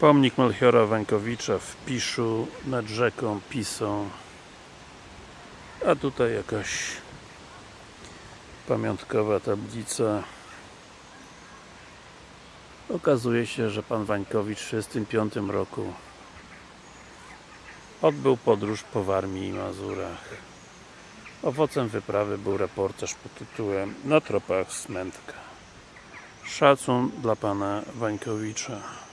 Pomnik Melchiora Wańkowicza w Piszu nad rzeką Pisą. A tutaj jakaś pamiątkowa tablica. Okazuje się, że pan Wańkowicz w 1935 roku odbył podróż po Warmii i Mazurach. Owocem wyprawy był reportaż pod tytułem Na tropach Smętka szacun dla pana Wańkowicza.